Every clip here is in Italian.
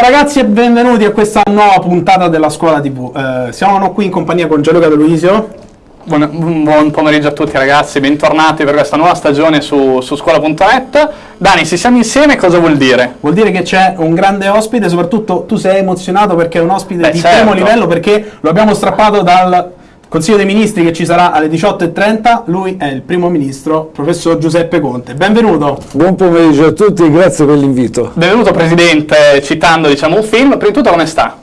Ciao ragazzi e benvenuti a questa nuova puntata della Scuola TV. Eh, siamo qui in compagnia con Gianluca De Luisio. Buon, buon, pomeriggio a tutti ragazzi, bentornati per questa nuova stagione su, su scuola.net. Dani, se siamo insieme cosa vuol dire? Vuol dire che c'è un grande ospite, soprattutto tu sei emozionato perché è un ospite Beh, di certo. primo livello perché lo abbiamo strappato dal Consiglio dei Ministri che ci sarà alle 18.30. Lui è il primo ministro, professor Giuseppe Conte. Benvenuto. Buon pomeriggio a tutti grazie per l'invito. Benvenuto Presidente, citando diciamo, un film, prima di tutto come sta?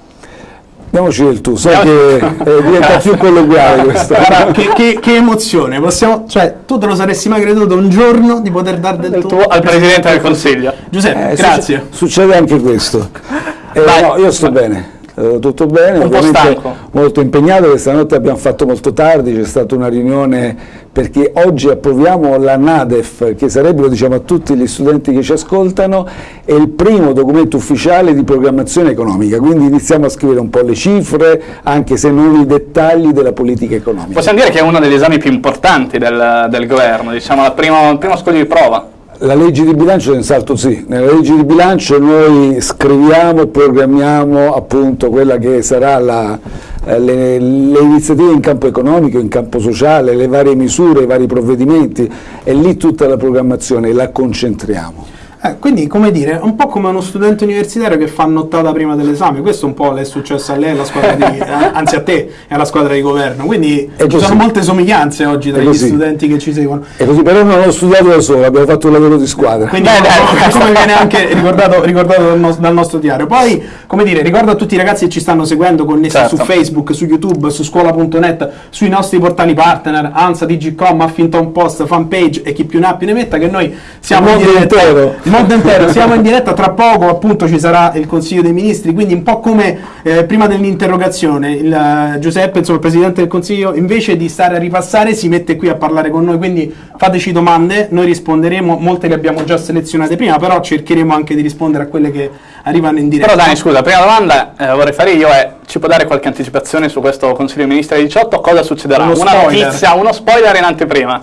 Andiamoci del tu, sai che eh, diventa più colloquiale questo. Guarda, che, che- che emozione, possiamo, cioè tu te lo saresti mai creduto un giorno di poter dare del, Del tuo tuo al Presidente del Consiglio. Giuseppe, Eh, grazie. succe- Succede anche questo. Eh, no, io sto bene, eh, tutto bene, Un ovviamente molto impegnato, questa notte abbiamo fatto molto tardi, c'è stata una riunione perché oggi approviamo la NADEF, che sarebbero diciamo, a tutti gli studenti che ci ascoltano, è il primo documento ufficiale di programmazione economica, quindi iniziamo a scrivere un po' le cifre, anche se non i dettagli della politica economica. Possiamo dire che è uno degli esami più importanti del, del governo, diciamo la prima- il primo scoglio di prova. La legge di bilancio senz'altro sì, nella legge di bilancio noi scriviamo e programmiamo appunto quella che sarà la, eh, le, le iniziative in campo economico, in campo sociale, le varie misure, i vari provvedimenti e lì tutta la programmazione la concentriamo. Eh, quindi, come dire, un po' come uno studente universitario che fa nottata prima dell'esame. Questo un po' le è successo a lei, alla squadra di, eh, anzi a te e alla squadra di governo. Quindi ci sono molte somiglianze oggi tra gli studenti che ci seguono. E così però non ho studiato da solo, abbiamo fatto un lavoro di squadra. Quindi, Beh, dai. come viene anche ricordato, ricordato dal, nos- dal nostro diario. Poi, come dire, ricordo a tutti i ragazzi che ci stanno seguendo, connessi Certo. su Facebook, su YouTube, su scuola.net, sui nostri portali partner, ANSA, Digicom, Huffington Post, Fanpage e chi più ne ha più ne metta, che noi siamo Il mondo intero. Mondo intero, siamo in diretta, tra poco appunto ci sarà il Consiglio dei Ministri, quindi un po' come eh, prima dell'interrogazione, il, eh, Giuseppe, insomma, il Presidente del Consiglio, invece di stare a ripassare, si mette qui a parlare con noi, quindi fateci domande, noi risponderemo, molte le abbiamo già selezionate prima, però cercheremo anche di rispondere a quelle che arrivano in diretta. Però Dani, scusa, la prima domanda eh, vorrei fare io è, ci può dare qualche anticipazione su questo Consiglio dei Ministri del 18? Cosa succederà? Uno Una spoiler. notizia, uno spoiler in anteprima.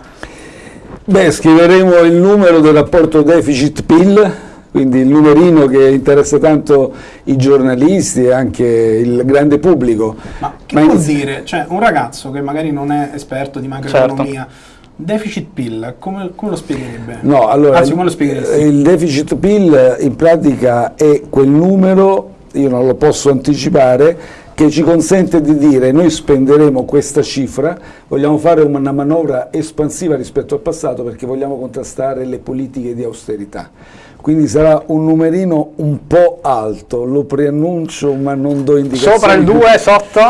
Beh, scriveremo il numero del rapporto deficit-PIL, quindi il numerino che interessa tanto i giornalisti e anche il grande pubblico. Ma che Ma vuol inizi- dire? Cioè, un ragazzo che magari non è esperto di macroeconomia, deficit PIL, come, come lo spiegherebbe? No, allora Anzi, come lo spiegheresti? il deficit PIL in pratica è quel numero, io non lo posso anticipare, che ci consente di dire noi spenderemo questa cifra, vogliamo fare una manovra espansiva rispetto al passato perché vogliamo contrastare le politiche di austerità. Quindi sarà un numerino un po' alto, lo preannuncio ma non do indicazioni. Sopra il 2, sotto?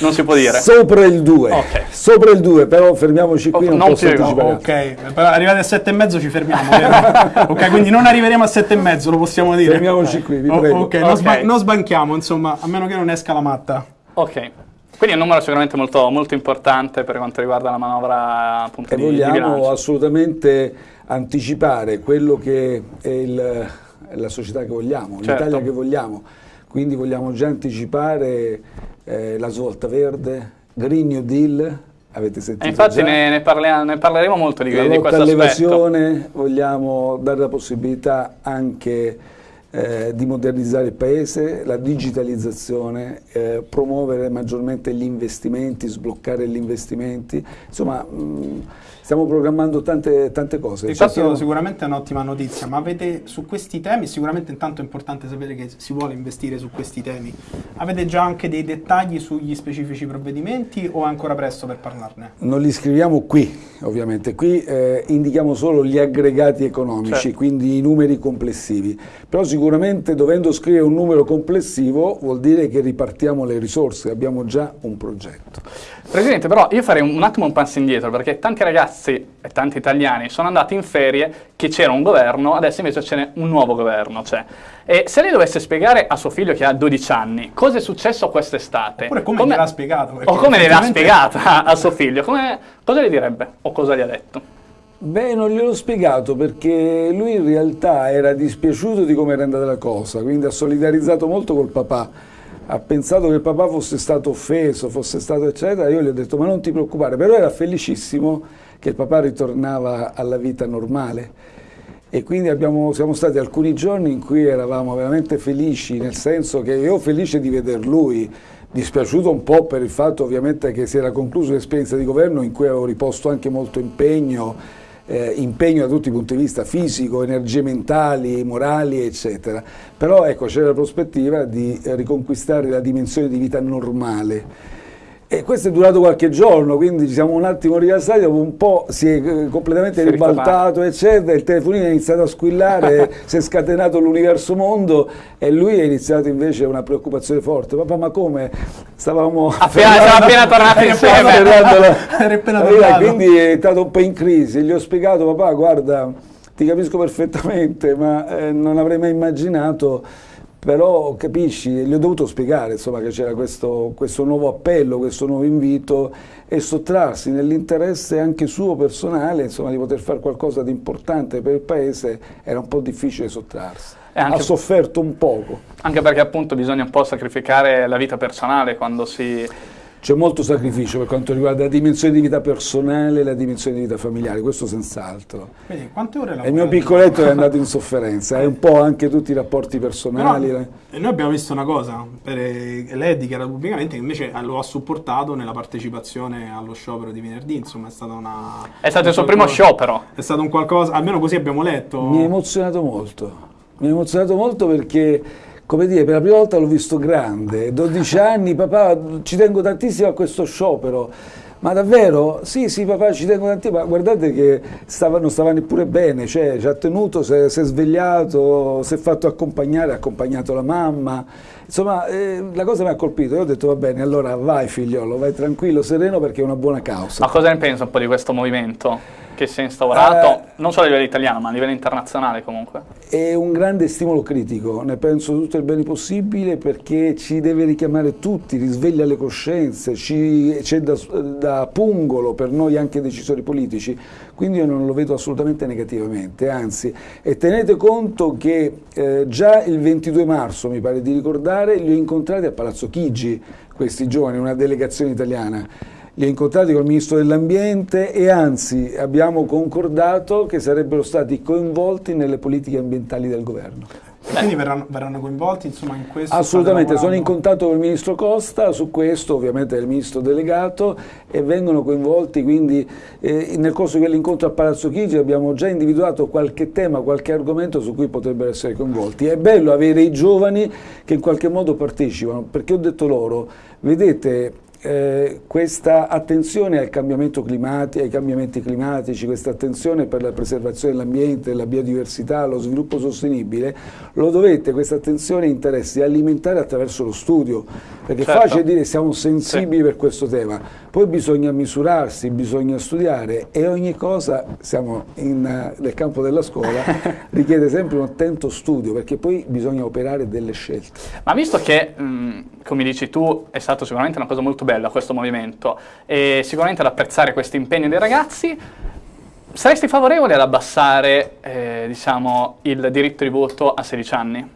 Non si può dire. Sopra il 2, Ok. sopra il 2, però fermiamoci qui, Oh, non, non posso più, anticipare. Ok, però arrivati a sette e mezzo ci fermiamo, vero? ok, quindi non arriveremo a sette e mezzo, lo possiamo dire. Fermiamoci qui, vi Oh, prego. ok, non, sba- non sbanchiamo, insomma, a meno che non esca la matta. Ok. Quindi è un numero sicuramente molto, molto importante per quanto riguarda la manovra appunto E di, di vogliamo bilancio. assolutamente anticipare quello che è il- la società che vogliamo, Certo. l'Italia che vogliamo. Quindi vogliamo già anticipare eh, la svolta verde, Green New Deal, avete sentito E infatti già? ne, ne ne parleremo molto di, la di questo all'evasione, vogliamo dare la possibilità anche eh, di modernizzare il paese, la digitalizzazione, eh, promuovere maggiormente gli investimenti, sbloccare gli investimenti, insomma mh, stiamo programmando tante, tante cose. E questo Cerchiamo- sicuramente è un'ottima notizia, ma avete su questi temi, sicuramente intanto è importante sapere che si vuole investire su questi temi, avete già anche dei dettagli sugli specifici provvedimenti o è ancora presto per parlarne? Non li scriviamo qui, ovviamente, qui eh, indichiamo solo gli aggregati economici, Certo. quindi i numeri complessivi, però sicuramente dovendo scrivere un numero complessivo vuol dire che ripartiamo le risorse, abbiamo già un progetto. Presidente, però io farei un, attimo un passo indietro perché tanti ragazzi e tanti italiani sono andati in ferie che c'era un governo, adesso invece c'è un nuovo governo. C'è. E se lei dovesse spiegare a suo figlio che ha 12 anni cosa è successo quest'estate, Oppure come gliel'ha spiegato, O come gliel'ha spiegata a suo figlio, come- cosa gli direbbe o cosa gli ha detto? Beh, non gliel'ho spiegato perché lui in realtà era dispiaciuto di come era andata la cosa, quindi ha solidarizzato molto col papà. Ha pensato che il papà fosse stato offeso, fosse stato eccetera. Io gli ho detto: Ma non ti preoccupare, però era felicissimo che il papà ritornava alla vita normale. e quindi abbiamo, siamo stati alcuni giorni in cui eravamo veramente felici, nel senso che io felice di veder lui, dispiaciuto un po' per il fatto ovviamente che si era conclusa l'esperienza di governo in cui avevo riposto anche molto impegno, eh, impegno da tutti i punti di vista fisico, energie mentali, morali, eccetera. Però ecco, c'era la prospettiva di riconquistare la dimensione di vita normale e questo è durato qualche giorno, quindi ci siamo un attimo rilassati, dopo un po' si è eh, completamente si ribaltato, eccetera, il telefonino è iniziato a squillare, si è scatenato l'universo mondo e lui ha iniziato invece una preoccupazione forte. Papà, ma come? Stavamo appena, siamo appena tornati insieme. La, quindi è stato un po' in crisi, gli ho spiegato, papà, guarda, ti capisco perfettamente, ma eh, non avrei mai immaginato però capisci, gli ho dovuto spiegare insomma, che c'era questo, questo, nuovo appello, questo nuovo invito e sottrarsi nell'interesse anche suo personale insomma, di poter fare qualcosa di importante per il paese era un po' difficile sottrarsi. ha sofferto un poco. Anche perché appunto bisogna un po' sacrificare la vita personale quando si c'è molto sacrificio per quanto riguarda la dimensione di vita personale e la dimensione di vita familiare, questo senz'altro. quante ore Il mio piccoletto è andato in sofferenza, è un po' anche tutti i rapporti personali. Però, e noi abbiamo visto una cosa, per, lei ha dichiarato pubblicamente che invece lo ha supportato nella partecipazione allo sciopero di venerdì, insomma è stata una... È stato il suo primo sciopero. È stato un qualcosa, almeno così abbiamo letto. Mi ha emozionato molto, mi ha emozionato molto perché come dire, per la prima volta l'ho visto grande, 12 anni, papà, ci tengo tantissimo a questo sciopero. Ma davvero? Sì, sì, papà, ci tengo tantissimo, ma guardate che stava, non stava neppure bene, cioè ci ha tenuto, si è, si è svegliato, si è fatto accompagnare, ha accompagnato la mamma. Insomma, eh, la cosa mi ha colpito, io ho detto va bene, allora vai figliolo, vai tranquillo, sereno perché è una buona causa. Ma cosa ne pensa un po' di questo movimento? Che si è instaurato, eh, non solo a livello italiano, ma a livello internazionale comunque? È un grande stimolo critico, ne penso tutto il bene possibile perché ci deve richiamare tutti, risveglia le coscienze, c'è da, da, pungolo per noi anche decisori politici, quindi io non lo vedo assolutamente negativamente, anzi, e tenete conto che eh, già il 22 marzo, mi pare di ricordare, li ho incontrati a Palazzo Chigi, questi giovani, una delegazione italiana, li ho incontrati col Ministro dell'Ambiente e anzi abbiamo concordato che sarebbero stati coinvolti nelle politiche ambientali del governo. E quindi verranno, verranno, coinvolti insomma, in questo? Assolutamente, sono in contatto con il Ministro Costa, su questo ovviamente è il Ministro delegato e vengono coinvolti quindi eh, nel corso di quell'incontro a Palazzo Chigi abbiamo già individuato qualche tema, qualche argomento su cui potrebbero essere coinvolti. È bello avere i giovani che in qualche modo partecipano, perché ho detto loro, vedete eh, questa attenzione al cambiamento climatico, ai cambiamenti climatici, questa attenzione per la preservazione dell'ambiente, la biodiversità, lo sviluppo sostenibile, lo dovete, questa attenzione e interessi, alimentare attraverso lo studio, perché certo. è facile dire siamo sensibili sì. per questo tema, poi bisogna misurarsi, bisogna studiare e ogni cosa, siamo in, nel campo della scuola, richiede sempre un attento studio, perché poi bisogna operare delle scelte. Ma visto che, mh, come dici tu, è stato sicuramente una cosa molto bella, bella questo movimento e sicuramente ad apprezzare questo impegno dei ragazzi. Saresti favorevole ad abbassare eh, diciamo, il diritto di voto a 16 anni?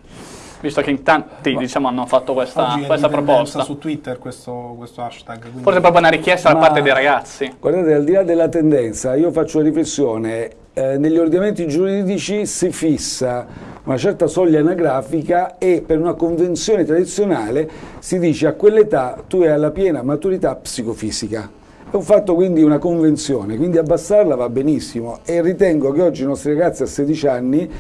Visto che in tanti diciamo, hanno fatto questa, questa proposta. su Twitter questo, questo hashtag. Quindi... Forse proprio una richiesta da parte dei ragazzi. Guardate, al di là della tendenza, io faccio una riflessione. Eh, negli ordinamenti giuridici si fissa una certa soglia anagrafica e per una convenzione tradizionale si dice a quell'età tu hai la piena maturità psicofisica. È un fatto quindi una convenzione, quindi abbassarla va benissimo e ritengo che oggi i nostri ragazzi a 16 anni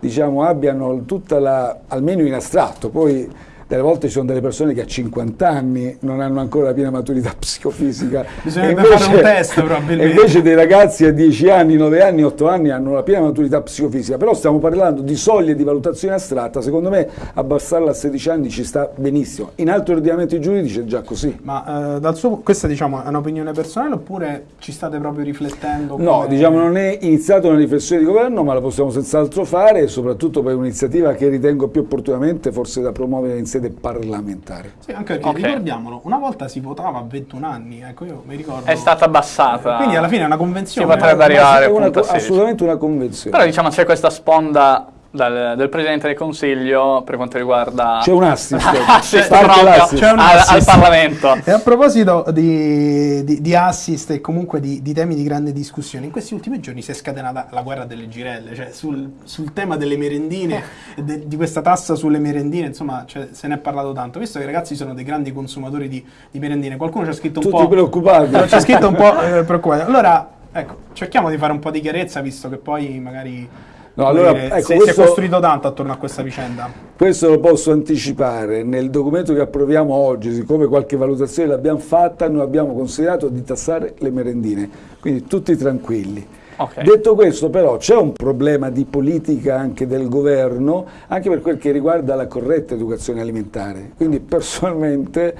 diciamo, abbiano tutta la, almeno in astratto, poi delle volte ci sono delle persone che a 50 anni non hanno ancora la piena maturità psicofisica. Bisognerebbe invece, fare un test probabilmente. Invece dei ragazzi a 10 anni, 9 anni, 8 anni hanno la piena maturità psicofisica. Però stiamo parlando di soglie di valutazione astratta, secondo me abbassarla a 16 anni ci sta benissimo. In altri ordinamenti giuridici è già così. Ma eh, dal suo, questa diciamo, è un'opinione personale oppure ci state proprio riflettendo? No, come... diciamo non è iniziata una riflessione di governo, ma la possiamo senz'altro fare, soprattutto per un'iniziativa che ritengo più opportunamente forse da promuovere in sede parlamentare. Sì, anche perché okay. ricordiamolo, una volta si votava a 21 anni, ecco io mi ricordo. È stata abbassata. Quindi alla fine è una convenzione. Si potrebbe arrivare una, assolutamente una convenzione. Però diciamo c'è questa sponda dal, del Presidente del Consiglio per quanto riguarda... C'è un assist. assist proprio un al, assist. al Parlamento. E a proposito di, di- di assist e comunque di, di temi di grande discussione, in questi ultimi giorni si è scatenata la guerra delle girelle, cioè sul, sul tema delle merendine, de- di questa tassa sulle merendine, insomma cioè, se ne è parlato tanto, visto che i ragazzi sono dei grandi consumatori di, di merendine, qualcuno ci ha scritto un Tutti po'... preoccupati. No, C'è scritto un po' eh, preoccupato. Allora, ecco, cerchiamo di fare un po' di chiarezza, visto che poi magari... No, allora, dire, ecco, si, si è questo- costruito tanto attorno a questa vicenda. Questo lo posso anticipare, nel documento che approviamo oggi, siccome qualche valutazione l'abbiamo fatta, noi abbiamo considerato di tassare le merendine, quindi tutti tranquilli. Ok. Detto questo però c'è un problema di politica anche del governo, anche per quel che riguarda la corretta educazione alimentare, quindi personalmente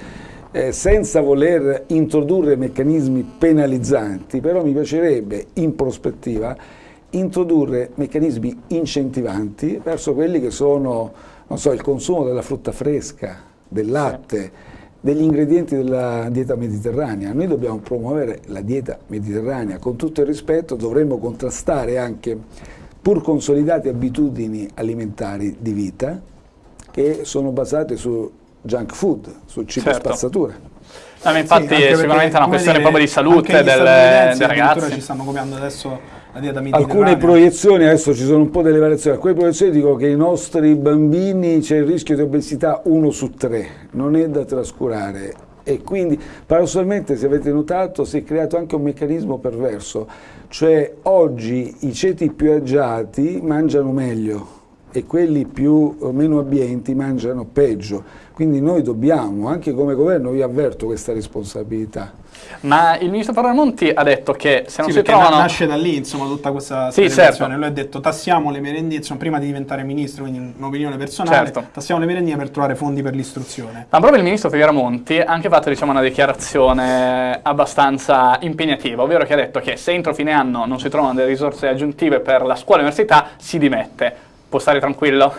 eh, senza voler introdurre meccanismi penalizzanti, però mi piacerebbe in prospettiva introdurre meccanismi incentivanti verso quelli che sono, non so, il consumo della frutta fresca, del latte, degli ingredienti della dieta mediterranea. Noi dobbiamo promuovere la dieta mediterranea, con tutto il rispetto dovremmo contrastare anche pur consolidate abitudini alimentari di vita che sono basate su junk food, sul cibo Certo. spazzatura. No, infatti Sì, è sicuramente perché, una questione dire, proprio di salute del- dei ragazzi. ci stanno copiando adesso. Alcune proiezioni, adesso ci sono un po' delle variazioni, alcune proiezioni dicono che i nostri bambini c'è il rischio di obesità 1 su 3, non è da trascurare e quindi paradossalmente se avete notato si è creato anche un meccanismo perverso, cioè oggi i ceti più agiati mangiano meglio e quelli più o meno abbienti mangiano peggio, quindi noi dobbiamo, anche come governo, vi avverto questa responsabilità. Ma il ministro Parramonti ha detto che se non Sì, si trovano... nasce da lì insomma tutta questa Sì, certo. Lui ha detto tassiamo le merendine, insomma, prima di diventare ministro, quindi un'opinione personale, Certo. tassiamo le merendine per trovare fondi per l'istruzione. Ma proprio il ministro Figueramonti ha anche fatto diciamo, una dichiarazione abbastanza impegnativa, ovvero che ha detto che se entro fine anno non si trovano delle risorse aggiuntive per la scuola e l'università, si dimette. Può stare tranquillo?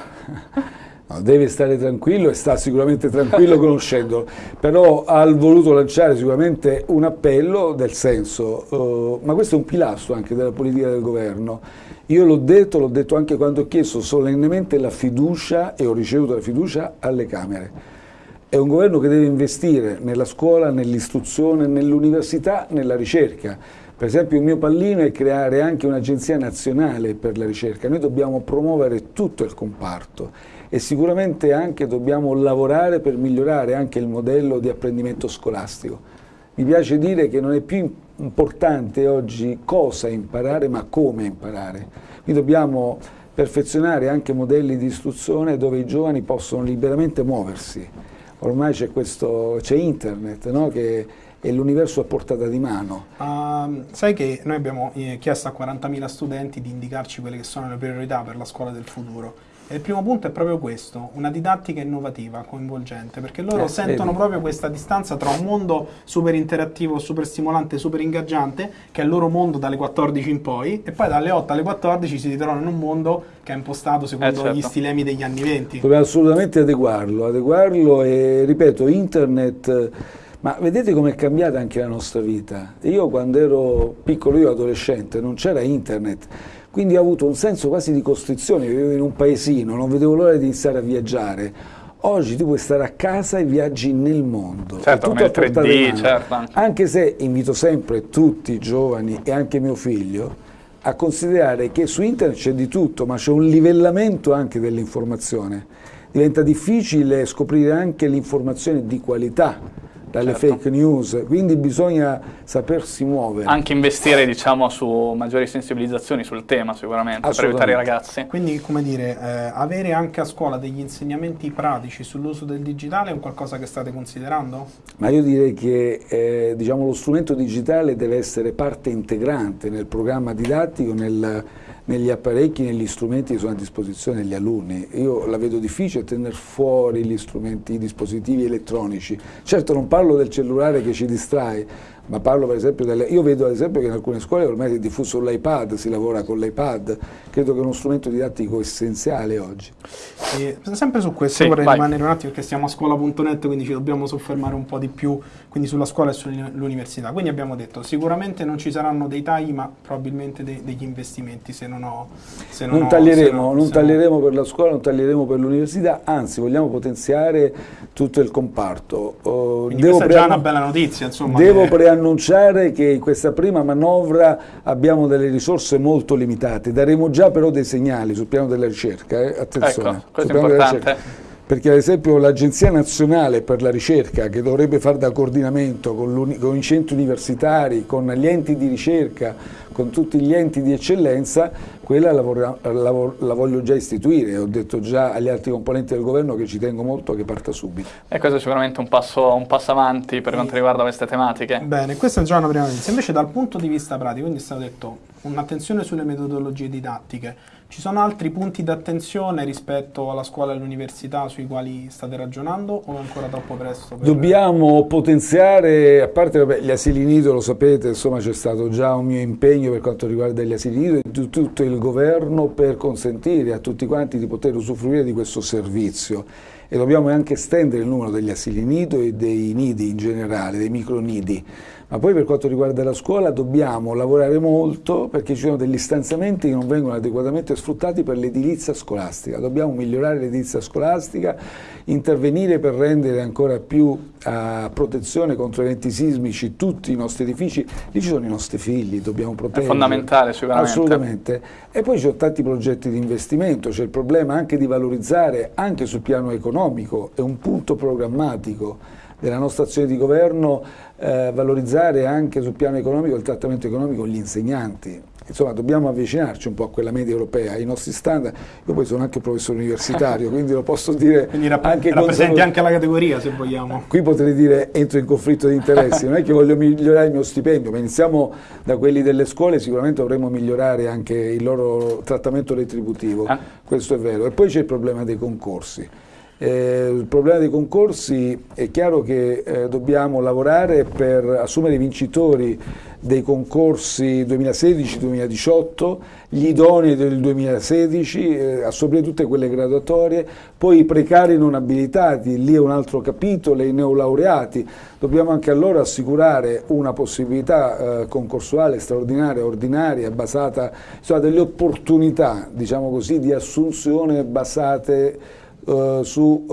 No, deve stare tranquillo e sta sicuramente tranquillo conoscendolo, però ha voluto lanciare sicuramente un appello del senso, eh, ma questo è un pilastro anche della politica del governo. Io l'ho detto, l'ho detto anche quando ho chiesto solennemente la fiducia e ho ricevuto la fiducia alle Camere. È un governo che deve investire nella scuola, nell'istruzione, nell'università, nella ricerca. Per esempio il mio pallino è creare anche un'agenzia nazionale per la ricerca. Noi dobbiamo promuovere tutto il comparto e sicuramente anche dobbiamo lavorare per migliorare anche il modello di apprendimento scolastico. Mi piace dire che non è più importante oggi cosa imparare, ma come imparare. Quindi dobbiamo perfezionare anche modelli di istruzione dove i giovani possono liberamente muoversi. Ormai c'è internet, no? che è l'universo a portata di mano. Ehm, sai che noi abbiamo eh, chiesto a 40.000 studenti di indicarci quelle che sono le priorità per la scuola del futuro. E il primo punto è proprio questo, una didattica innovativa, coinvolgente, perché loro Eh, sentono vedi. proprio questa distanza tra un mondo super interattivo, super stimolante, super ingaggiante, che è il loro mondo dalle 14 in poi, e poi dalle 8 alle 14 si ritrovano in un mondo che è impostato secondo Eh, certo. gli stilemi degli anni 20. Dobbiamo assolutamente adeguarlo, adeguarlo e ripeto, internet, ma vedete com'è cambiata anche la nostra vita. Io quando ero piccolo, io adolescente, non c'era internet, quindi ho avuto un senso quasi di costrizione, vivevo in un paesino, non vedevo l'ora di iniziare a viaggiare. Oggi tu puoi stare a casa e viaggi nel mondo. Certo, con il a portata 3D, di mano. certo. Anche se invito sempre tutti i giovani e anche mio figlio a considerare che su internet c'è di tutto, ma c'è un livellamento anche dell'informazione. Diventa difficile scoprire anche l'informazione di qualità dalle Certo. fake news, quindi bisogna sapersi muovere. Anche investire diciamo, su maggiori sensibilizzazioni sul tema sicuramente, per aiutare i ragazzi. Quindi, come dire, eh, avere anche a scuola degli insegnamenti pratici sull'uso del digitale è un qualcosa che state considerando? Ma io direi che eh, diciamo, lo strumento digitale deve essere parte integrante nel programma didattico, nel- negli apparecchi, negli strumenti che sono a disposizione degli alunni. Io la vedo difficile tenere fuori gli strumenti, i dispositivi elettronici. Certo non parlo del cellulare che ci distrae, ma parlo per esempio delle... Io vedo ad esempio che in alcune scuole ormai è diffuso l'iPad, si lavora con l'iPad, credo che è uno strumento didattico essenziale oggi. E sempre su questo Sì, vorrei vai. rimanere un attimo perché siamo a scuola.net quindi ci dobbiamo soffermare un po' di più quindi sulla scuola e sull'università. Quindi abbiamo detto sicuramente non ci saranno dei tagli ma probabilmente de- degli investimenti se non ho... Se Non ho- taglieremo, se no- non se taglieremo per la scuola, non taglieremo per l'università, anzi vogliamo potenziare tutto il comparto. Oh, Quindi questa è già una bella notizia insomma. Devo che- preannunciare che in questa prima manovra abbiamo delle risorse molto limitate, daremo già però dei segnali sul piano della ricerca, eh? attenzione. Ecco, questo è importante. Perché ad esempio l'Agenzia Nazionale per la Ricerca, che dovrebbe fare da coordinamento con, con i centri universitari, con gli enti di ricerca, con tutti gli enti di eccellenza, quella la, la- la voglio già istituire. Ho detto già agli altri componenti del governo che ci tengo molto che parta subito. E questo è sicuramente un passo, un passo avanti per quanto riguarda queste tematiche. Bene, questa è già una prima notizia. Invece dal punto di vista pratico, quindi è stato detto un'attenzione sulle metodologie didattiche. Ci sono altri punti d'attenzione rispetto alla scuola e all'università sui quali state ragionando o è ancora troppo presto? per- Dobbiamo potenziare, a parte vabbè, gli asili nido, lo sapete, insomma c'è stato già un mio impegno per quanto riguarda gli asili nido e tutto il governo per consentire a tutti quanti di poter usufruire di questo servizio e dobbiamo anche estendere il numero degli asili nido e dei nidi in generale, dei micronidi. Ma poi per quanto riguarda la scuola dobbiamo lavorare molto perché ci sono degli stanziamenti che non vengono adeguatamente sfruttati per l'edilizia scolastica. Dobbiamo migliorare l'edilizia scolastica, intervenire per rendere ancora più a protezione contro eventi sismici tutti i nostri edifici. Lì ci sono i nostri figli, dobbiamo proteggere. fondamentale sicuramente. Assolutamente. E poi ci sono tanti progetti di investimento, c'è il problema anche di valorizzare anche sul piano economico, è un punto programmatico della nostra azione di governo eh, valorizzare anche sul piano economico il trattamento economico gli insegnanti. Insomma, dobbiamo avvicinarci un po' a quella media europea, ai nostri standard. Io poi sono anche professore universitario, quindi lo posso dire Quindi rapp- anche rappresenti anche la categoria se vogliamo. Qui potrei dire entro in conflitto di interessi, non è che voglio migliorare il mio stipendio, ma iniziamo da quelli delle scuole, sicuramente dovremmo migliorare anche il loro trattamento retributivo, Ah. questo è vero. E poi c'è il problema dei concorsi. Eh, il problema dei concorsi è chiaro che eh, dobbiamo lavorare per assumere i vincitori dei concorsi 2016-2018, gli idonei del 2016, eh, assorbire tutte quelle graduatorie, poi i precari non abilitati, lì è un altro capitolo, i neolaureati, dobbiamo anche a loro assicurare una possibilità eh, concorsuale straordinaria, ordinaria, basata, insomma delle opportunità, diciamo così, di assunzione basate eh, su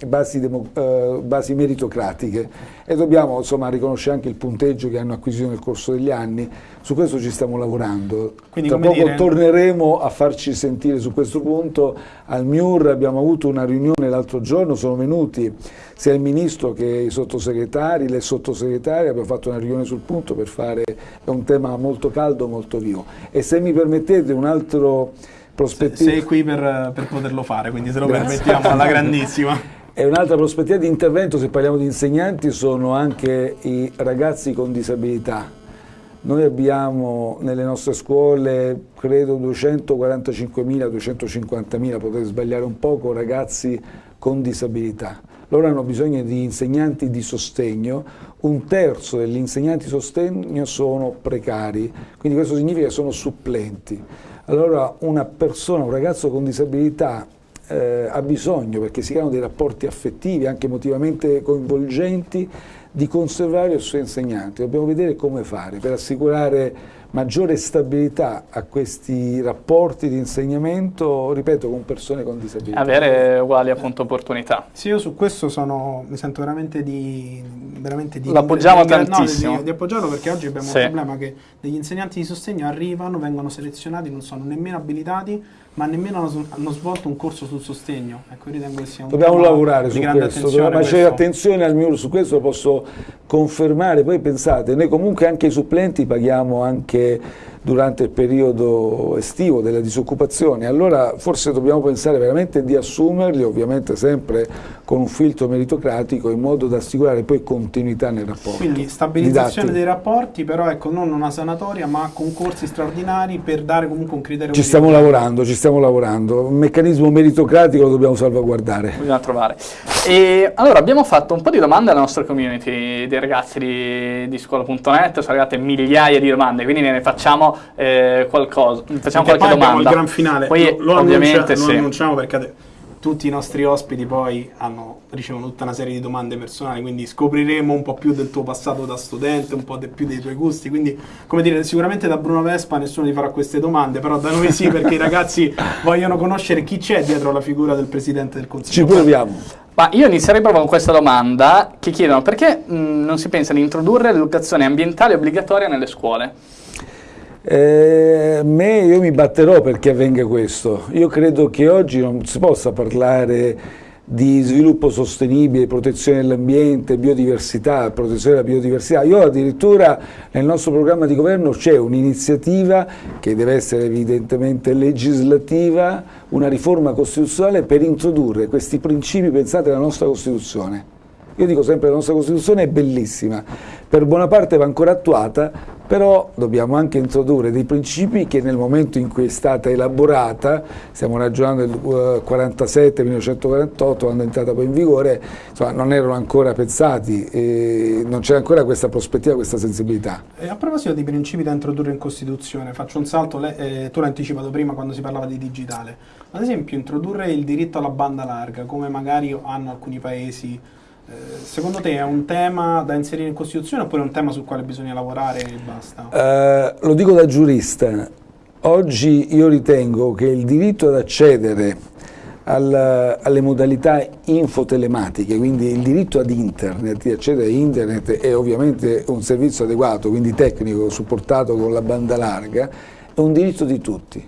eh, basi, eh, basi meritocratiche e dobbiamo insomma riconoscere anche il punteggio che hanno acquisito nel corso degli anni, su questo ci stiamo lavorando. Quindi, Tra poco dire- torneremo a farci sentire su questo punto, al MIUR abbiamo avuto una riunione l'altro giorno, sono venuti sia il Ministro che i sottosegretari, le sottosegretarie, abbiamo fatto una riunione sul punto per fare, è un tema molto caldo, molto vivo. E se mi permettete un altro prospettiva... Sei qui per, per poterlo fare, quindi se lo Grazie. permettiamo alla grandissima. E un'altra prospettiva di intervento, se parliamo di insegnanti, sono anche i ragazzi con disabilità. Noi abbiamo nelle nostre scuole, credo, 245.000, 250.000, potete sbagliare un poco, ragazzi con disabilità. Loro hanno bisogno di insegnanti di sostegno, un terzo degli insegnanti di sostegno sono precari, quindi questo significa che sono supplenti. Allora una persona, un ragazzo con disabilità eh, ha bisogno, perché si creano dei rapporti affettivi, anche emotivamente coinvolgenti, di conservare il suo insegnante. Dobbiamo vedere come fare per assicurare maggiore stabilità a questi rapporti di insegnamento, ripeto, con persone con disabilità. Avere uguali appunto opportunità. Sì, io su questo sono, mi sento veramente di... Veramente di L'appoggiamo di- no, tantissimo. di, di appoggiarlo perché oggi abbiamo Sì. un problema che degli insegnanti di sostegno arrivano, vengono selezionati, non sono nemmeno abilitati, ma nemmeno hanno, hanno svolto un corso sul sostegno. Ecco, io ritengo che sia un Dobbiamo lavorare di su grande questo, attenzione ma c'è questo. attenzione al MIUR, su questo lo posso confermare. Poi pensate, noi comunque anche i supplenti paghiamo anche え durante il periodo estivo della disoccupazione, allora forse dobbiamo pensare veramente di assumerli, ovviamente sempre con un filtro meritocratico in modo da assicurare poi continuità nel rapporto. Quindi stabilizzazione dei rapporti, però ecco non una sanatoria ma concorsi straordinari per dare comunque un criterio. Ci stiamo lavorando, ci stiamo lavorando, un meccanismo meritocratico lo dobbiamo salvaguardare. Bisogna trovare. E allora abbiamo fatto un po' di domande alla nostra community dei ragazzi di, di scuola.net, sono arrivate migliaia di domande, quindi ne facciamo eh, qualcosa, facciamo Perché qualche poi abbiamo domanda. il gran finale, Poi lo, lo ovviamente annuncia- lo sì. annunciamo perché tutti i nostri ospiti poi hanno, ricevono tutta una serie di domande personali, quindi scopriremo un po' più del tuo passato da studente, un po' de- più dei tuoi gusti, quindi come dire, sicuramente da Bruno Vespa nessuno ti farà queste domande, però da noi sì perché i ragazzi vogliono conoscere chi c'è dietro la figura del Presidente del Ci Consiglio. proviamo. Ma io inizierei proprio con questa domanda che chiedono perché mh, non si pensa di introdurre l'educazione ambientale obbligatoria nelle scuole? Eh, me, io mi batterò perché avvenga questo. Io credo che oggi non si possa parlare di sviluppo sostenibile, protezione dell'ambiente, biodiversità, protezione della biodiversità. Io addirittura nel nostro programma di governo c'è un'iniziativa che deve essere evidentemente legislativa, una riforma costituzionale per introdurre questi principi pensati alla nostra Costituzione. Io dico sempre che la nostra Costituzione è bellissima, per buona parte va ancora attuata, però dobbiamo anche introdurre dei principi che nel momento in cui è stata elaborata, stiamo ragionando del 47, 1948, quando è entrata poi in vigore, insomma, non erano ancora pensati, e non c'era ancora questa prospettiva, questa sensibilità. E a proposito di principi da introdurre in Costituzione, faccio un salto, eh, tu l'hai anticipato prima quando si parlava di digitale. Ad esempio, introdurre il diritto alla banda larga, come magari hanno alcuni paesi, eh, secondo te è un tema da inserire in Costituzione oppure è un tema sul quale bisogna lavorare e basta? Eh, lo dico da giurista, oggi io ritengo che il diritto ad accedere al- alle modalità infotelematiche, quindi il diritto ad internet, di accedere a internet è ovviamente un servizio adeguato, quindi tecnico, supportato con la banda larga, è un diritto di tutti.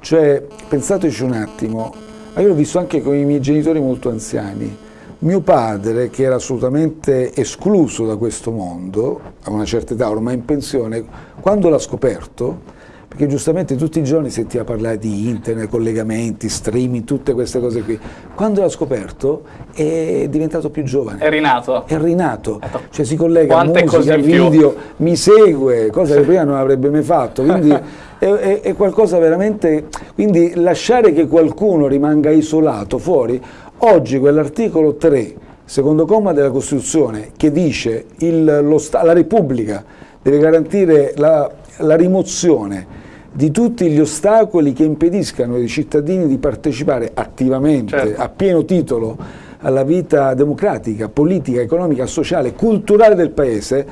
Cioè, pensateci un attimo, io l'ho visto anche con i miei genitori molto anziani. Mio padre, che era assolutamente escluso da questo mondo, a una certa età, ormai in pensione, quando l'ha scoperto, perché giustamente tutti i giorni sentiva parlare di internet, collegamenti, streaming, tutte queste cose qui, quando l'ha scoperto è diventato più giovane. È rinato. È rinato, cioè si collega a Quante musica, in più. video, mi segue, cosa che prima non avrebbe mai fatto, quindi è, è- è qualcosa veramente, quindi lasciare che qualcuno rimanga isolato fuori, oggi quell'articolo 3, secondo comma della Costituzione, che dice il, la Repubblica deve garantire la, la rimozione di tutti gli ostacoli che impediscano ai cittadini di partecipare attivamente, Certo. a pieno titolo, alla vita democratica, politica, economica, sociale, culturale del Paese,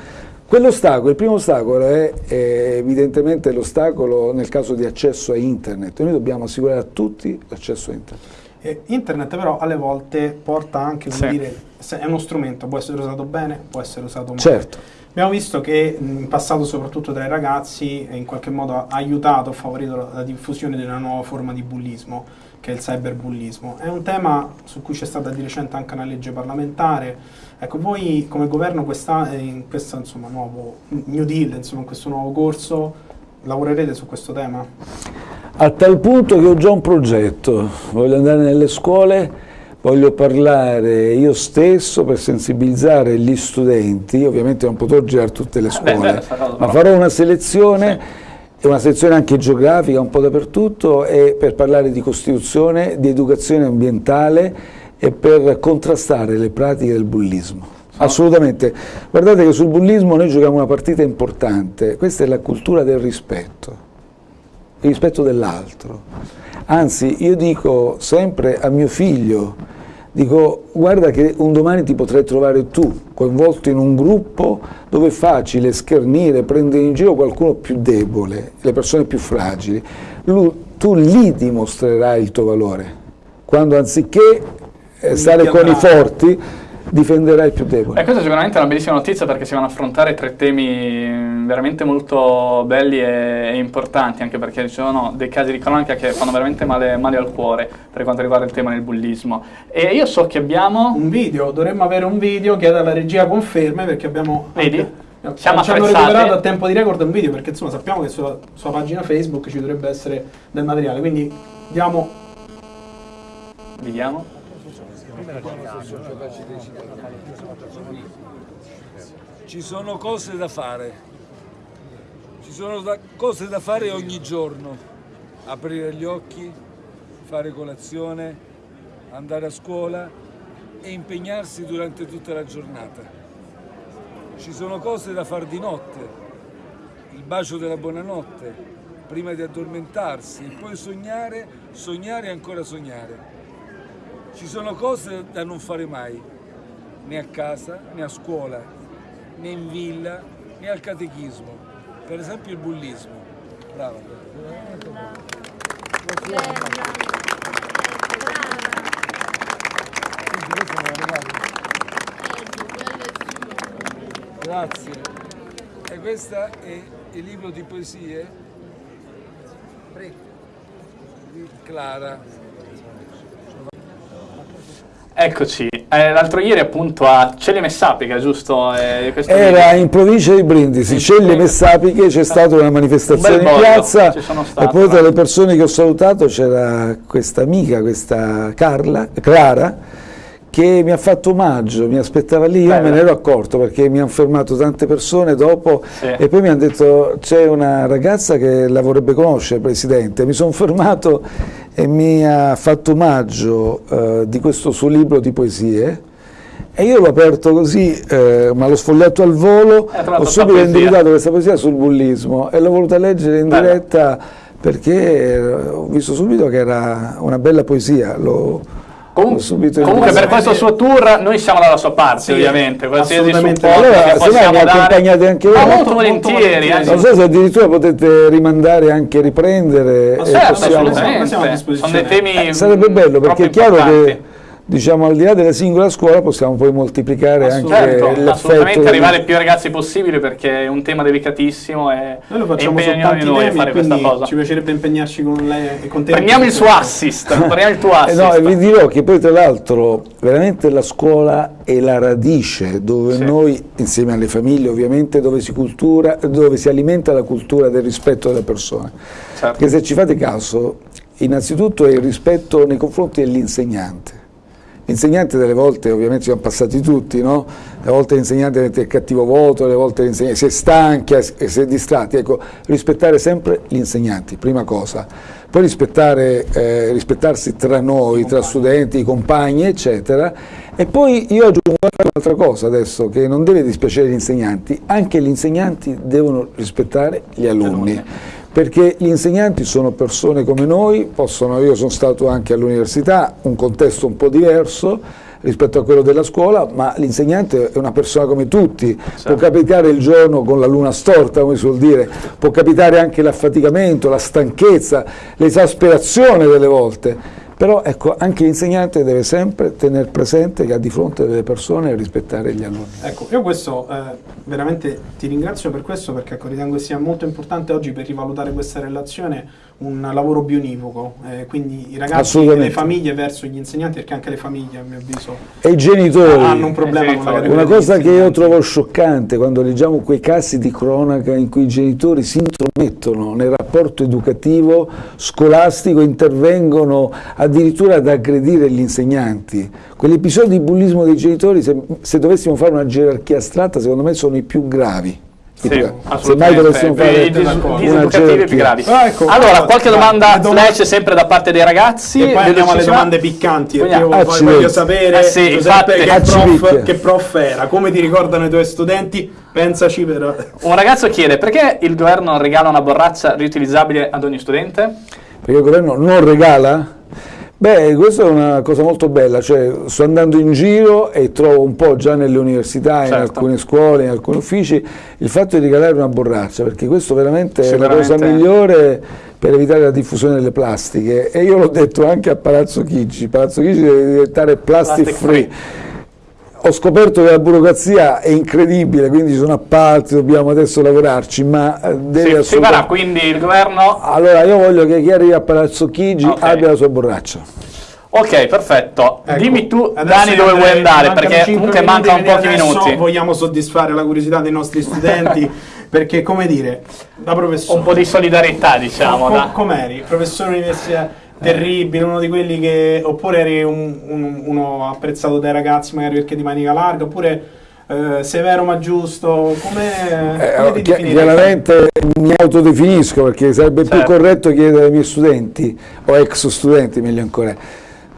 quell'ostacolo, il primo ostacolo è, è evidentemente l'ostacolo nel caso di accesso a internet. Noi dobbiamo assicurare a tutti l'accesso a internet. Eh, internet però alle volte porta anche, Sì. dire, è uno strumento, può essere usato bene, può essere usato male. Certo. Abbiamo visto che in passato, soprattutto tra i ragazzi, in qualche modo ha aiutato, ha favorito la, la diffusione di una nuova forma di bullismo, che è il cyberbullismo. È un tema su cui c'è stata di recente anche una legge parlamentare. Ecco, voi come governo questa, eh, in questo insomma, nuovo New Deal, insomma, in questo nuovo corso, lavorerete su questo tema? A tal punto che ho già un progetto, voglio andare nelle scuole, voglio parlare io stesso per sensibilizzare gli studenti, ovviamente non potrò girare tutte le beh, scuole, beh, sarà- ma farò una selezione, e una selezione anche geografica, un po' dappertutto, e per parlare di Costituzione, di educazione ambientale e per contrastare le pratiche del bullismo. Assolutamente. Guardate che sul bullismo noi giochiamo una partita importante, questa è la cultura del rispetto il rispetto dell'altro. Anzi, io dico sempre a mio figlio, dico guarda che un domani ti potrai trovare tu coinvolto in un gruppo dove è facile schernire, prendere in giro qualcuno più debole, le persone più fragili. Lu- tu lì dimostrerai il tuo valore, quando anziché eh, stare con i forti, difenderai il più debole. E questa è sicuramente una bellissima notizia perché si vanno a affrontare tre temi veramente molto belli e, e importanti, anche perché ci sono dei casi di cronaca che fanno veramente male, male al cuore per quanto riguarda il tema del bullismo. E io so che abbiamo... Un video, dovremmo avere un video, chiedo alla regia conferme perché abbiamo... Vedi? Siamo ci hanno recuperato a tempo di record un video perché insomma sappiamo che sulla sua pagina Facebook ci dovrebbe essere del materiale, quindi diamo Vediamo. Ci sono cose da fare, ci sono da- cose da fare ogni giorno, aprire gli occhi, fare colazione, andare a scuola e impegnarsi durante tutta la giornata. Ci sono cose da fare di notte, il bacio della buonanotte, prima di addormentarsi e poi sognare, sognare e ancora sognare. Ci sono cose da non fare mai, né a casa, né a scuola, né in villa, né al catechismo. Per esempio il bullismo. Brava. Grazie. E questo è il libro di poesie di Clara. Eccoci. Eh, l'altro ieri appunto a Celle Messapica, giusto? Eh, Era in provincia di Brindisi, In Celle Messapiche, c'è stata una manifestazione Un in piazza sono e stato, poi tra eh. le persone che ho salutato c'era questa amica, questa Carla, Clara, che mi ha fatto omaggio, mi aspettava lì, io Bella. me ne ero accorto perché mi hanno fermato tante persone dopo Sì. e poi mi hanno detto c'è una ragazza che la vorrebbe conoscere, Presidente. Mi sono fermato e mi ha fatto omaggio eh, di questo suo libro di poesie. E io l'ho aperto così, eh, ma l'ho sfogliato al volo, trovato ho subito individuato questa poesia sul bullismo e l'ho voluta leggere in Bella. diretta perché eh, ho visto subito che era una bella poesia. Subito comunque per questo suo tour noi siamo dalla sua parte Sì, ovviamente, qualsiasi supporto Allora, che se possiamo dare. accompagnate anche Ma voi. molto, Molto, molto volentieri. Non so se addirittura potete rimandare anche riprendere. Ma e Certo, possiamo- assolutamente. Sono dei temi Eh, sarebbe bello perché è chiaro importanti. che diciamo al di là della singola scuola possiamo poi moltiplicare anche Certo, l'effetto. assolutamente arrivare ai più ragazzi possibile perché è un tema delicatissimo e, Noi lo facciamo tanti noi a fare questa cosa. ci piacerebbe impegnarci con lei e con te. Prendiamo il suo assist, prendiamo il tuo Eh assist. no, e vi dirò che poi tra l'altro veramente la scuola è la radice dove Sì. noi, insieme alle famiglie ovviamente, dove si, cultura, dove si alimenta la cultura del rispetto delle persone. Certo. Perché se ci fate caso, innanzitutto è il rispetto nei confronti dell'insegnante. L'insegnante delle volte, ovviamente ci siamo passati tutti, no? Le volte l'insegnante mette il cattivo voto, le volte l'insegnante si è stanchi si è distratti. Ecco, rispettare sempre gli insegnanti, prima cosa. Poi rispettare, eh, rispettarsi tra noi, tra studenti, i compagni, eccetera. E poi io aggiungo un'altra cosa adesso, che non deve dispiacere gli insegnanti, anche gli insegnanti devono rispettare gli alunni perché gli insegnanti sono persone come noi, possono, io sono stato anche all'università, un contesto un po' diverso rispetto a quello della scuola, ma l'insegnante è una persona come tutti, può capitare il giorno con la luna storta, come si suol dire, può capitare anche l'affaticamento, la stanchezza, l'esasperazione delle volte, però ecco, anche l'insegnante deve sempre tenere presente che ha di fronte delle persone e rispettare gli alunni. Ecco, io questo eh, veramente ti ringrazio per questo perché ecco, ritengo che sia molto importante oggi per rivalutare questa relazione un lavoro bionivoco, eh, quindi i ragazzi e le famiglie verso gli insegnanti, perché anche le famiglie a mio avviso E i genitori... hanno un problema Eh, con la Una cosa che io trovo scioccante quando leggiamo quei casi di cronaca in cui i genitori si intromettono nel rapporto educativo scolastico, intervengono addirittura ad aggredire gli insegnanti. Quegli episodi di bullismo dei genitori, se, se dovessimo fare una gerarchia astratta, secondo me sono i più gravi. Sì. Se mai assolutamente. dovessimo fare dis- d'accordo. diseducativi una più gravi. Ah, ecco, allora, qualche domanda domande- flash sempre da parte dei ragazzi. E poi andiamo alle domande piccanti, perché io Vogliamo- voglio, sapere Eh sì, Giuseppe, che, Accidenti. prof, che prof era, come ti ricordano i tuoi studenti, pensaci per... Un ragazzo chiede perché il governo regala una borraccia riutilizzabile ad ogni studente? Perché il governo non regala? Beh, questa è una cosa molto bella, cioè sto andando in giro e trovo un po' già nelle università, in Certo. alcune scuole, in alcuni uffici, il fatto di regalare una borraccia, perché questo veramente è la cosa migliore per evitare la diffusione delle plastiche. E io l'ho detto anche a Palazzo Chigi, Palazzo Chigi deve diventare plastic, Plastic free. Ho scoperto che la burocrazia è incredibile, quindi ci sono appalti, dobbiamo adesso lavorarci, ma eh, deve Si, si assolutamente... farà quindi il governo. Allora io voglio che chi arriva a Palazzo Chigi Ok. abbia la sua borraccia. Ok, perfetto. Ecco, Dimmi tu, Dani, dove vuoi andare, perché comunque mancano pochi minuti. Vogliamo soddisfare la curiosità dei nostri studenti, perché come dire, da professore... Un po' di solidarietà, diciamo. Com- da- com'eri? Professore universitario terribile, uno di quelli che... Oppure eri un- un- uno apprezzato dai ragazzi magari perché di manica larga, oppure eh, severo ma giusto, come... Eh, come definirei? chiaramente mi autodefinisco perché sarebbe Certo. più corretto chiedere ai miei studenti o ex studenti meglio ancora.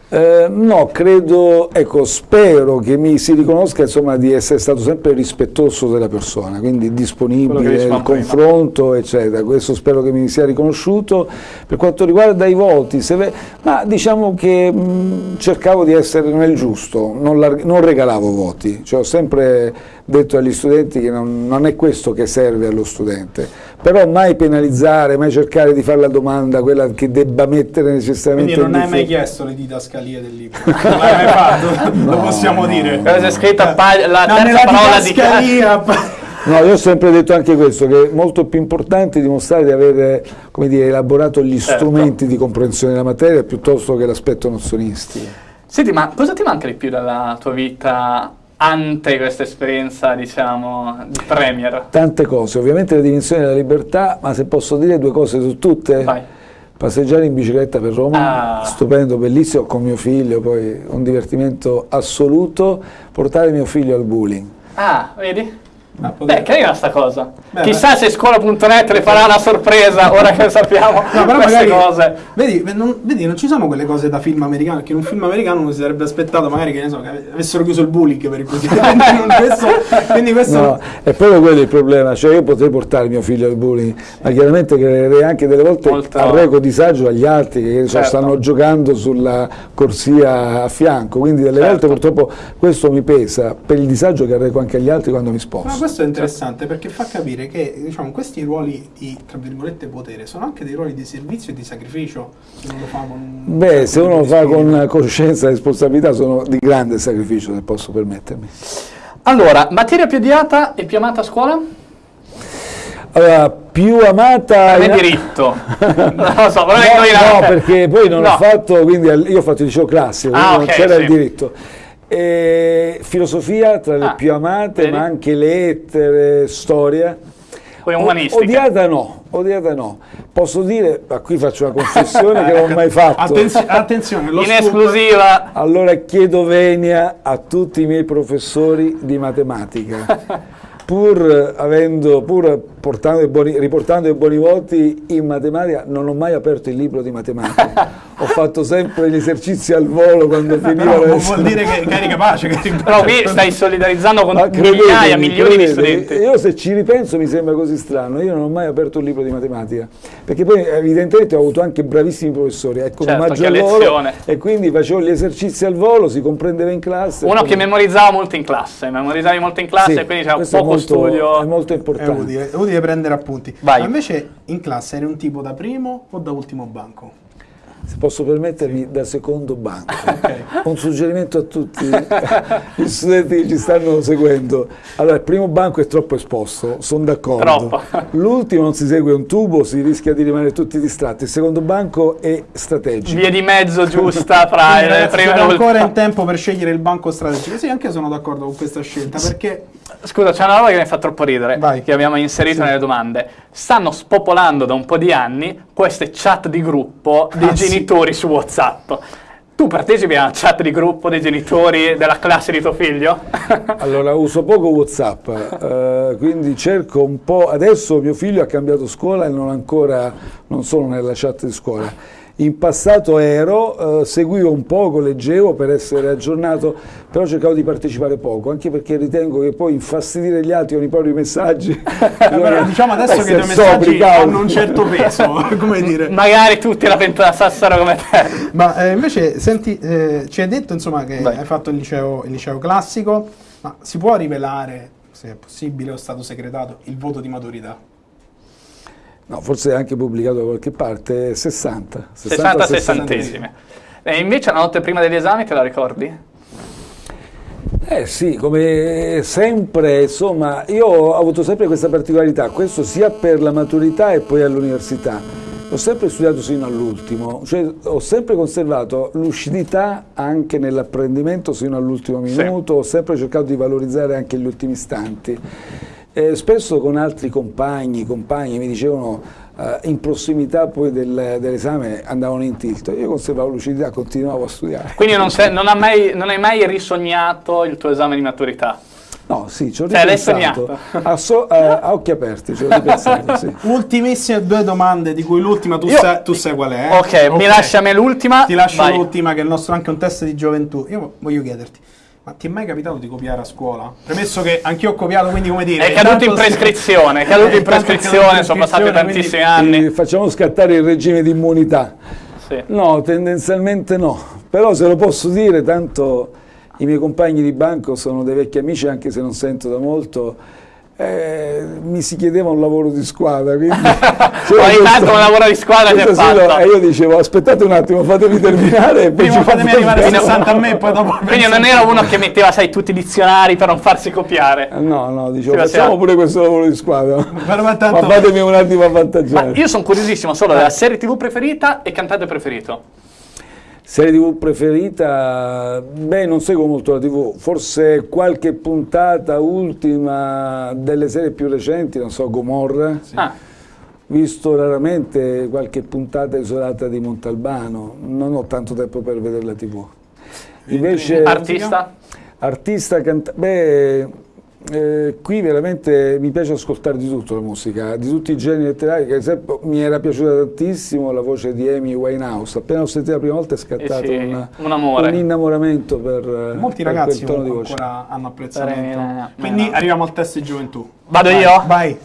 Eh, no, credo, ecco, spero che mi si riconosca insomma di essere stato sempre rispettoso della persona, quindi disponibile al confronto, eccetera. Questo spero che mi sia riconosciuto. Per quanto riguarda i voti, ve- ma diciamo che mh, cercavo di essere nel giusto, non, lar- non regalavo voti, cioè, ho sempre detto agli studenti che non, non è questo che serve allo studente, però mai penalizzare, mai cercare di fare la domanda, quella che debba mettere necessariamente Quindi non hai mai chiesto le didascalie del libro? Non l'hai mai fatto? Lo possiamo dire? Cosa c'è scritta pa- la No, terza parola di didascalia... No, io ho sempre detto anche questo, che è molto più importante dimostrare di aver come dire, elaborato gli Certo. strumenti di comprensione della materia piuttosto che l'aspetto nozionistico. Senti, ma cosa ti manca di più dalla tua vita ante questa esperienza, diciamo, di premier? Tante cose, ovviamente la dimensione della libertà, ma se posso dire due cose su tutte, Vai. passeggiare in bicicletta per Roma, Ah. stupendo, bellissimo, con mio figlio, poi un divertimento assoluto, portare mio figlio al bowling. Ah, vedi? Ah, Beh, carina sta cosa. Beh, Chissà se scuola.net le farà una sorpresa ora che sappiamo No, però queste magari, cose. Vedi non, vedi, non ci sono quelle cose da film americano, perché in un film americano uno si sarebbe aspettato magari che ne so, che avessero chiuso il bullying per il presidente. questo, quindi questo No, è proprio quello il problema, cioè io potrei portare mio figlio al bullying, ma chiaramente creerei anche delle volte Molto- arreco disagio agli altri che so, Certo. stanno giocando sulla corsia a fianco, quindi delle Certo. volte purtroppo questo mi pesa per il disagio che arreco anche agli altri quando mi sposto. Questo è interessante perché fa capire che diciamo, questi ruoli di tra virgolette potere sono anche dei ruoli di servizio e di sacrificio se uno lo fa con Beh, certo se uno lo fa con coscienza e responsabilità sono di grande sacrificio, se posso permettermi. Allora, materia più odiata e più amata a scuola? Allora, più amata... Me in- diritto. non lo so, però No, indovinate. no, perché poi non No. ho fatto, quindi io ho fatto il liceo classico, Ah, quindi non c'era sì. il diritto. E filosofia tra le Ah, più amate, vedi? ma anche lettere, storia. Poi umanistica. Odiata no, odiata no. Posso dire, ma qui faccio una confessione che non ho mai fatto. Attenzio- attenzione, lo In scoop- esclusiva. Allora chiedo venia a tutti i miei professori di matematica. Pur avendo, pur portando i buoni- riportando i buoni voti in matematica, non ho mai aperto il libro di matematica. Ho fatto sempre gli esercizi al volo quando finivano Però le vuol dire che, che eri capace, che Però qui stai solidarizzando con Ma migliaia, credetemi, milioni di credetemi, studenti. Io se ci ripenso mi sembra così strano, io non ho mai aperto un libro di matematica, perché poi evidentemente ho avuto anche bravissimi professori, ecco, Certo, a loro, lezione. e quindi facevo gli esercizi al volo, si comprendeva in classe. Uno che memorizzava molto in classe, memorizzavi molto in classe Sì, e quindi c'era è poco molto- studio. È molto È importante. utile, è utile prendere appunti. Vai. Ma invece in classe eri un tipo da primo o da ultimo banco? Se posso permettermi, da secondo banco. Un suggerimento a tutti gli studenti che ci stanno seguendo. Allora, il primo banco è troppo esposto, sono d'accordo. Troppo. L'ultimo non si segue un tubo, si rischia di rimanere tutti distratti. Il secondo banco è strategico. Via di mezzo giusta fra c'era e le ancora in tempo per scegliere il banco strategico. Sì, anche io sono d'accordo con questa scelta perché Scusa, c'è una roba che mi fa troppo ridere, Vai. che abbiamo inserito nelle domande. Stanno spopolando da un po' di anni queste chat di gruppo dei Ah, sì. genitori su WhatsApp. Tu partecipi a una chat di gruppo dei genitori della classe di tuo figlio? Allora, uso poco WhatsApp, eh, quindi cerco un po'. Adesso mio figlio ha cambiato scuola e non ancora, non sono nella chat di scuola. In passato ero, eh, seguivo un poco, leggevo per essere aggiornato, però cercavo di partecipare poco, anche perché ritengo che poi infastidire gli altri con i propri messaggi. Però diciamo adesso che i tuoi messaggi hanno un certo peso, come dire. Magari tutti la pensassero come te. Ma eh, invece, senti, eh, ci hai detto insomma che Vai. hai fatto il liceo, il liceo classico, ma si può rivelare, se è possibile o è stato segretato, il voto di maturità? No, forse è anche pubblicato da qualche parte, 60. 60 60. sessantesime. E invece la notte prima degli esami te la ricordi? Eh sì, come sempre, insomma, io ho avuto sempre questa particolarità, questo sia per la maturità e poi all'università, L'ho sempre studiato sino all'ultimo, cioè ho sempre conservato lucidità anche nell'apprendimento sino all'ultimo minuto, ho sempre cercato di valorizzare anche gli ultimi istanti. Eh, spesso con altri compagni, compagni mi dicevano eh, in prossimità poi del- dell'esame andavano in tilt, io conservavo lucidità, continuavo a studiare. Quindi non, sei- non ha mai- non hai mai risognato il tuo esame di maturità? No, sì, ci ho Cioè, l'hai ripensato. A, so- eh, a occhi aperti ci ho ripensato, sì. Ultimissime due domande, di cui l'ultima tu, tu sai qual è. eh? Ok, mi lascia a me l'ultima. Ti lascio l'ultima, che è il nostro anche un test di gioventù. Io voglio chiederti, ma ti è mai capitato di copiare a scuola? Premesso che anch'io ho copiato, quindi come dire... È caduto in prescrizione, è caduto in prescrizione, sono passati tantissimi anni. Eh, Facciamo scattare il regime di immunità. Sì. No, tendenzialmente no, però se lo posso dire, tanto i miei compagni di banco sono dei vecchi amici, anche se non sento da molto, eh, mi si chiedeva un lavoro di squadra, quindi... c'era Ogni questo- tanto un lavoro di squadra ti è questo sì, no, fatto. E io dicevo, aspettate un attimo, fatemi terminare e poi Prima fatemi fate arrivare a vedere. 60 a me e poi dopo... Quindi non era uno che metteva, sai, tutti i dizionari per non farsi copiare. No, no, dicevo, Sì, ma facciamo se- pure questo lavoro di squadra. Ma tanto- fatemi un attimo Ma avvantaggiare. io sono curiosissimo solo della serie TV preferita e cantante preferito. Serie TV preferita? Beh, non seguo molto la TV, forse qualche puntata ultima delle serie più recenti, non so, Gomorra. Ah, Visto raramente qualche puntata isolata di Montalbano, non ho tanto tempo per vedere la TV. Invece, artista? artista, canta- beh, eh, qui veramente mi piace ascoltare di tutto la musica, di tutti i generi letterari, che ad esempio mi era piaciuta tantissimo la voce di Amy Winehouse, appena l'ho sentita la prima volta è scattato Eh sì, un, un un innamoramento per, eh, Molti per ragazzi quel tono di voce. ancora hanno apprezzamento. Sarei- Quindi no. arriviamo al test di gioventù. Vado Vai, io? Vai.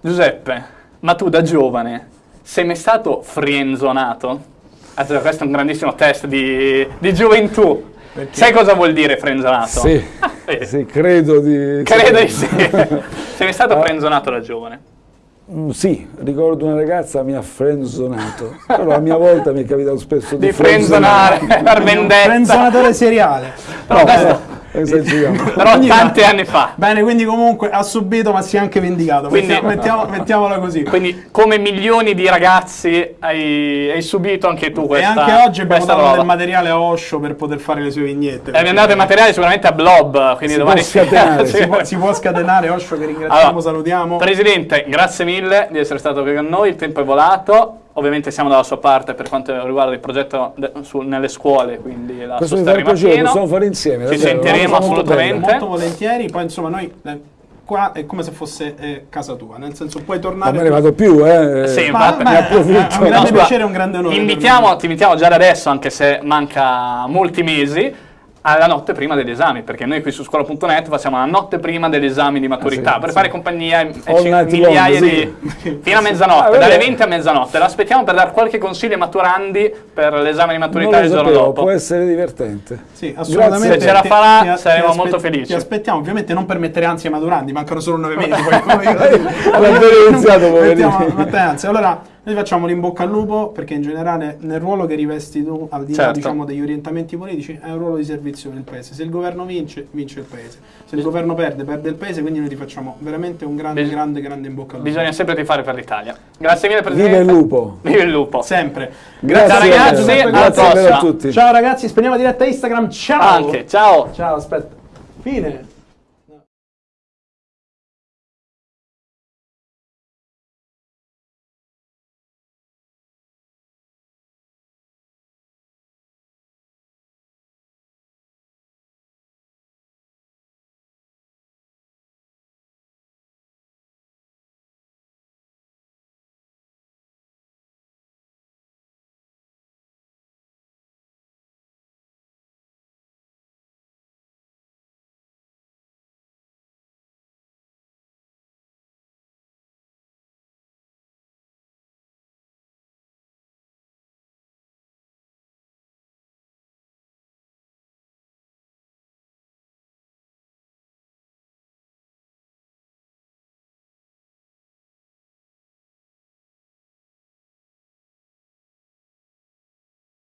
Giuseppe, ma tu da giovane sei mai stato frienzonato? Allora, questo è un grandissimo test di, di gioventù. Perché? Sai cosa vuol dire frenzonato? Sì, Eh, sì, credo di... Credo di sì. sei mai stato Ah. frenzonato da giovane? Mm, Sì, ricordo una ragazza mi ha frenzonato, però a mia volta mi è capitato spesso di, Di frenzonare per vendetta. Frenzonatore seriale. Però, No, esageriamo. però tanti anni fa. Bene, quindi comunque ha subito ma si è anche vendicato. Quindi- Mettiamo- mettiamo- mettiamola così. Quindi, come milioni di ragazzi, hai, hai subito anche tu e questa anche oggi abbiamo dato roba. del materiale a Osho per poter fare le sue vignette. E abbiamo dato il materiale sicuramente a Blob, quindi Si domani può scatenare, si, può, si può scatenare Osho che ringraziamo, Allora, salutiamo. Presidente, grazie mille di essere stato qui con noi, il tempo è volato, ovviamente siamo dalla sua parte per quanto riguarda il progetto su- nelle scuole, quindi la Questo mi rimane piacere, pieno. possiamo fare insieme. Ci davvero, sentiremo molto assolutamente. bella. Molto volentieri, poi insomma noi eh, qua è come se fosse eh, casa tua, nel senso puoi tornare... Ma me ne vado più, eh. Sì, Ma- ma- ne approfitto. è un grande No, piacere e un grande onore. Invitiamo, ti invitiamo già da adesso, anche se manca molti mesi, alla notte prima degli esami, perché noi qui su scuola.net facciamo la notte prima degli esami di maturità, Ah, sì, per sì. fare compagnia night migliaia long, di... fino a mezzanotte, Ah, dalle vabbè. 20 a mezzanotte. L'aspettiamo per dare qualche consiglio ai maturandi per l'esame di Non maturità lo il giorno sapevo, dopo. può essere divertente. Sì, assolutamente. Se ce la farà, ti- saremo ti molto felici. Ti aspettiamo, ovviamente non per mettere ansia ai maturanti, mancano solo nove mesi. poi, poi- Hanno appena iniziato, ansia. Allora, noi facciamo l'in bocca al lupo perché in generale nel ruolo che rivesti tu, al di là Certo. diciamo, degli orientamenti politici, è un ruolo di servizio del paese. Se il governo vince, vince il paese. Se il governo perde, perde il paese. Quindi noi ti facciamo veramente un grande, Bis- grande, grande in bocca al lupo. Bisogna sempre tifare per l'Italia. Grazie mille Presidente. Viva il lupo! Viva il lupo. Sempre. Grazie, Ciao, ragazzi, Grazie, a tutti. Ciao ragazzi, spegniamo diretta Instagram. Ciao. Anche, ciao. Ciao, aspetta. Fine.